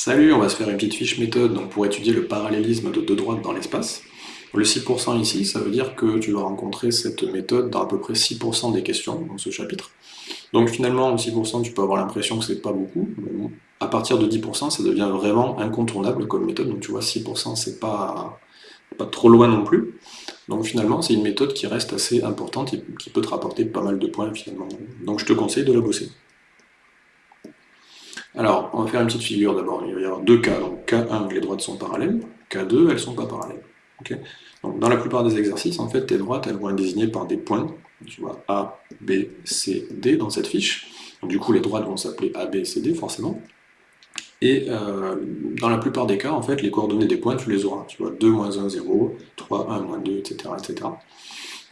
Salut, on va se faire une petite fiche méthode donc pour étudier le parallélisme de deux droites dans l'espace. Le 6% ici, ça veut dire que tu vas rencontrer cette méthode dans à peu près 6% des questions dans ce chapitre. Donc finalement, 6%, tu peux avoir l'impression que c'est pas beaucoup. Mais à partir de 10%, ça devient vraiment incontournable comme méthode. Donc tu vois, 6%, c'est pas, pas trop loin non plus. Donc finalement, c'est une méthode qui reste assez importante et qui peut te rapporter pas mal de points finalement. Donc je te conseille de la bosser. Alors, on va faire une petite figure d'abord. Il va y avoir deux cas. Donc, K1, les droites sont parallèles. K2, elles ne sont pas parallèles. donc, dans la plupart des exercices, en fait, tes droites, elles vont être désignées par des points. Tu vois, A, B, C, D dans cette fiche. du coup, les droites vont s'appeler A, B, C, D, forcément. Et euh, dans la plupart des cas, en fait, les coordonnées des points, tu les auras. Tu vois, 2, moins 1, 0, 3, 1, moins 2, etc., etc.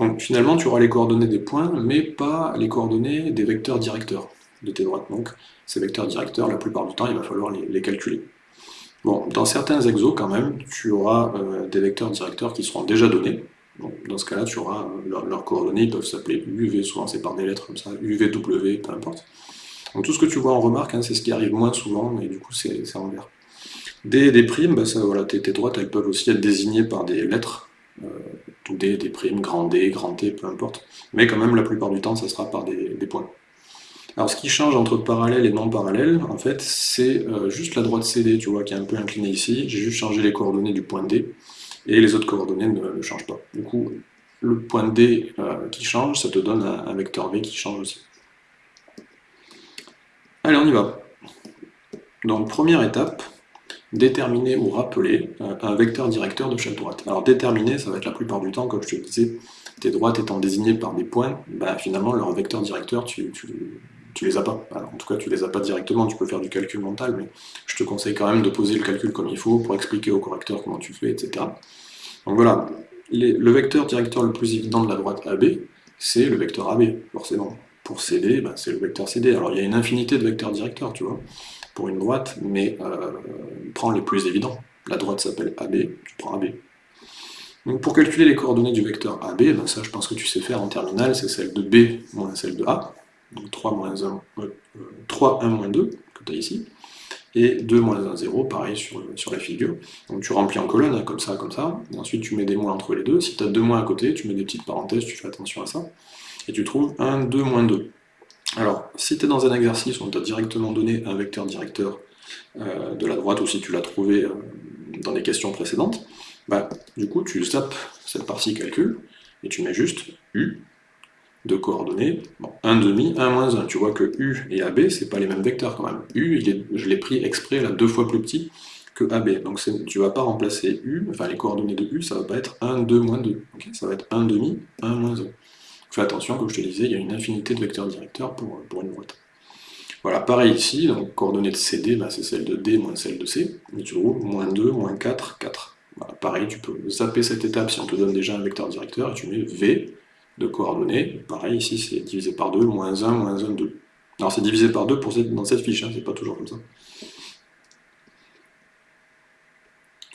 Donc finalement, tu auras les coordonnées des points, mais pas les coordonnées des vecteurs directeurs de tes droites. Donc ces vecteurs directeurs, la plupart du temps, il va falloir les, calculer. Dans certains exos, quand même, tu auras euh, des vecteurs directeurs qui seront déjà donnés. dans ce cas-là, tu auras euh, leurs coordonnées, ils peuvent s'appeler UV, souvent c'est par des lettres comme ça, UVW, peu importe. Donc tout ce que tu vois en remarque, hein, c'est ce qui arrive moins souvent, mais du coup c'est en vert. D et des primes, bah, ça, voilà, tes, droites, elles peuvent aussi être désignées par des lettres, euh, D, des primes, grand D, grand T, peu importe. Mais quand même, la plupart du temps, ça sera par des points. Alors ce qui change entre parallèle et non parallèle, en fait, c'est euh, juste la droite CD, tu vois, qui est un peu inclinée ici. J'ai juste changé les coordonnées du point D, et les autres coordonnées ne, changent pas. Du coup, le point D euh, qui change, ça te donne un, vecteur V qui change aussi. Allez, on y va. Donc, première étape, déterminer ou rappeler euh, un vecteur directeur de chaque droite. Alors déterminer, ça va être la plupart du temps, comme je te disais, tes droites étant désignées par des points, bah, finalement leur vecteur directeur, tu, tu les as pas. en tout cas, tu les as pas directement, tu peux faire du calcul mental, mais je te conseille quand même de poser le calcul comme il faut pour expliquer au correcteur comment tu fais, etc. Donc voilà, le vecteur directeur le plus évident de la droite AB, c'est le vecteur AB, forcément. Pour CD, bah, c'est le vecteur CD. Alors il y a une infinité de vecteurs directeurs, tu vois, pour une droite, mais euh, prends les plus évidents. La droite s'appelle AB, tu prends AB. Donc pour calculer les coordonnées du vecteur AB, bah, ça je pense que tu sais faire en terminale, c'est celle de B moins celle de A donc 3 moins 1, 3, 1, moins 2, que tu as ici, et 2 moins 1, 0, pareil sur, la figure. Donc tu remplis en colonne, comme ça, comme ça, et ensuite tu mets des moins entre les deux. Si tu as deux moins à côté, tu mets des petites parenthèses, tu fais attention à ça, et tu trouves 1, 2, moins 2. Alors, si tu es dans un exercice où on t'a directement donné un vecteur directeur euh, de la droite, ou si tu l'as trouvé euh, dans les questions précédentes, bah, du coup, tu zappes cette partie calcul, et tu mets juste U, de coordonnées, bon, 1 demi, 1 moins 1. Tu vois que U et AB, c'est pas les mêmes vecteurs quand même. U, je l'ai pris exprès là deux fois plus petit que AB. Donc tu vas pas remplacer U, enfin les coordonnées de U, ça va pas être 1, 2, moins 2. ça va être 1 demi, 1 moins 1. Fais attention, comme je te disais, il y a une infinité de vecteurs directeurs pour, une boîte. Voilà, pareil ici, donc coordonnées de CD, bah, c'est celle de D moins celle de C. Et tu trouves moins 2, moins 4, 4. Voilà, pareil, tu peux zapper cette étape si on te donne déjà un vecteur directeur, et tu mets V, de coordonnées. Pareil, ici c'est divisé par 2, moins 1, moins 1, 2. Alors c'est divisé par 2 pour dans cette fiche, hein, c'est pas toujours comme ça.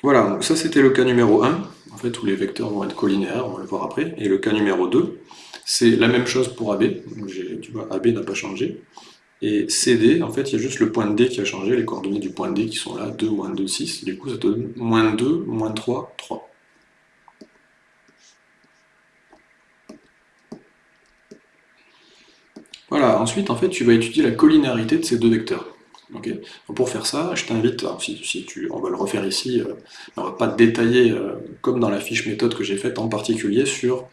Voilà, donc ça c'était le cas numéro 1, en fait où les vecteurs vont être collinéaires, on va le voir après. Et le cas numéro 2, c'est la même chose pour AB, donc tu vois AB n'a pas changé. Et CD, en fait, il y a juste le point D qui a changé, les coordonnées du point D qui sont là, 2, moins 2, 6. Du coup, ça donne moins 2, moins 3, 3. Ensuite, en fait, tu vas étudier la collinéarité de ces deux vecteurs. pour faire ça, je t'invite, si, tu, on va le refaire ici, euh, on va pas détailler, euh, comme dans la fiche méthode que j'ai faite, en particulier sur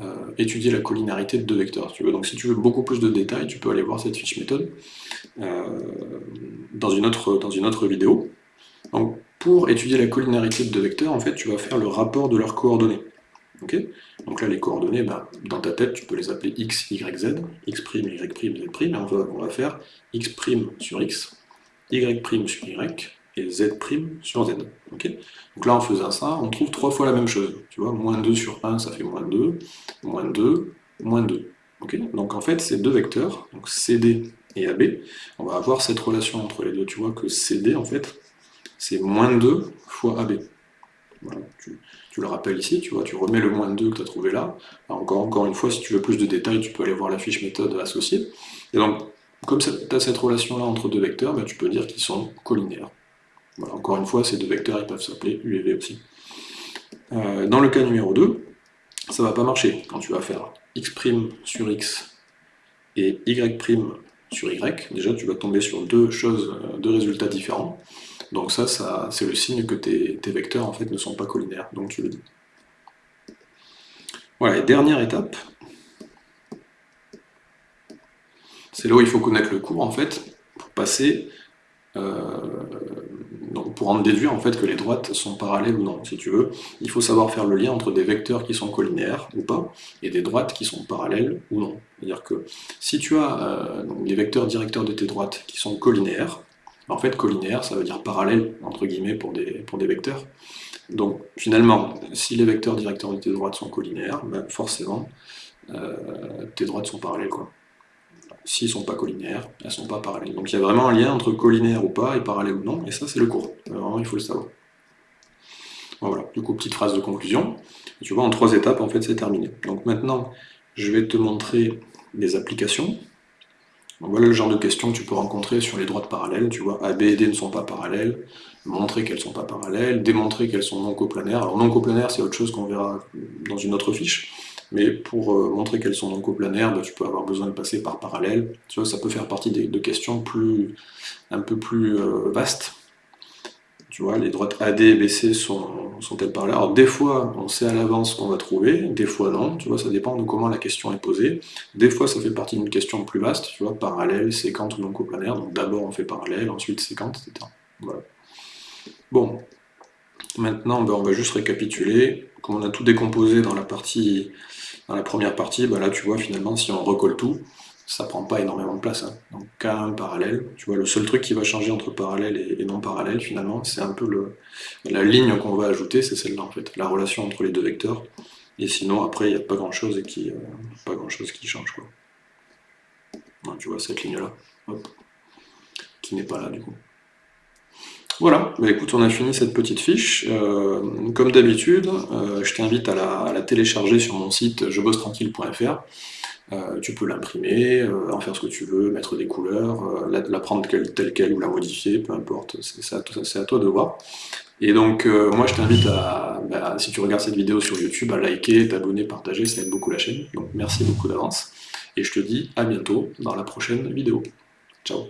euh, étudier la collinéarité de deux vecteurs. tu veux. Donc si tu veux beaucoup plus de détails, tu peux aller voir cette fiche méthode dans, une autre, dans une autre vidéo. Pour étudier la collinéarité de deux vecteurs, en fait, tu vas faire le rapport de leurs coordonnées. Donc là, les coordonnées, bah, dans ta tête, tu peux les appeler x, y, z, x', y', z', et on va, on va faire x' sur x, y' sur y, et z' sur z. Donc là, en faisant ça, on trouve trois fois la même chose. Tu vois, moins 2 sur 1, ça fait moins 2, moins 2, moins 2. donc en fait, ces deux vecteurs, donc CD et AB, on va avoir cette relation entre les deux. Tu vois que CD, en fait, c'est moins 2 fois AB tu, le rappelles ici, tu remets le moins 2 que tu as trouvé là. encore, une fois, si tu veux plus de détails, tu peux aller voir la fiche méthode associée. Et donc, comme tu as cette relation-là entre deux vecteurs, ben, tu peux dire qu'ils sont collinéaires. encore une fois, ces deux vecteurs ils peuvent s'appeler U et V aussi. Euh, dans le cas numéro 2, ça va pas marcher. Quand tu vas faire x' sur x et y' sur y, déjà tu vas tomber sur deux choses, euh, deux résultats différents. Donc ça, c'est le signe que tes, vecteurs en fait ne sont pas collinaires, donc tu le dis. Voilà, et dernière étape, c'est là où il faut connaître le cours en fait, pour passer euh, pour en déduire que les droites sont parallèles ou non, si tu veux, il faut savoir faire le lien entre des vecteurs qui sont collinéaires ou pas, et des droites qui sont parallèles ou non. C'est-à-dire que si tu as euh, des vecteurs directeurs de tes droites qui sont collinéaires, en fait collinéaire ça veut dire parallèle, entre guillemets, pour des, vecteurs. Donc finalement, si les vecteurs directeurs de tes droites sont collinéaires, ben, forcément, euh, tes droites sont parallèles. s'ils ne sont pas collinaires, elles ne sont pas parallèles. Donc il y a vraiment un lien entre collinaire ou pas et parallèle ou non, et ça c'est le cours. Vraiment, il faut le savoir. Voilà, du coup, petite phrase de conclusion. Tu vois, en trois étapes, en fait, c'est terminé. Donc maintenant, je vais te montrer des applications. Voilà le genre de questions que tu peux rencontrer sur les droites parallèles. Tu vois, A, B et D ne sont pas parallèles, montrer qu'elles ne sont pas parallèles, démontrer qu'elles sont non coplanaires. Alors non coplanaires, c'est autre chose qu'on verra dans une autre fiche. Mais pour euh, montrer qu'elles sont non coplanaires, bah, tu peux avoir besoin de passer par parallèle. Tu ça peut faire partie de, questions un peu plus euh, vastes. Tu vois, les droites AD et BC sont, sont-elles parallèles Alors des fois, on sait à l'avance ce qu'on va trouver, des fois non, tu vois, ça dépend de comment la question est posée. Des fois, ça fait partie d'une question plus vaste, tu vois, parallèle, séquente ou non coplanaire, donc d'abord on fait parallèle, ensuite séquente, etc. Voilà. Bon, maintenant, ben, on va juste récapituler. Comme on a tout décomposé dans la partie dans la première partie, bah là tu vois finalement si on recolle tout, ça prend pas énormément de place. Hein. Donc K1 parallèle, tu vois le seul truc qui va changer entre parallèle et, non parallèle finalement, c'est un peu le, la ligne qu'on va ajouter, c'est celle-là en fait, la relation entre les deux vecteurs. Et sinon après il n'y a pas grand chose qui, euh, grand qui change quoi. tu vois cette ligne là, qui n'est pas là du coup. Voilà, bah écoute, on a fini cette petite fiche. Euh, comme d'habitude, euh, je t'invite à, la, télécharger sur mon site jebossetranquille.fr. Euh, tu peux l'imprimer, en faire ce que tu veux, mettre des couleurs, la, prendre telle quelle ou la modifier, peu importe, c'est à, toi de voir. Et donc, moi je t'invite à, bah, si tu regardes cette vidéo sur YouTube, à liker, t'abonner, partager, ça aide beaucoup la chaîne. Donc merci beaucoup d'avance. Et je te dis à bientôt dans la prochaine vidéo. Ciao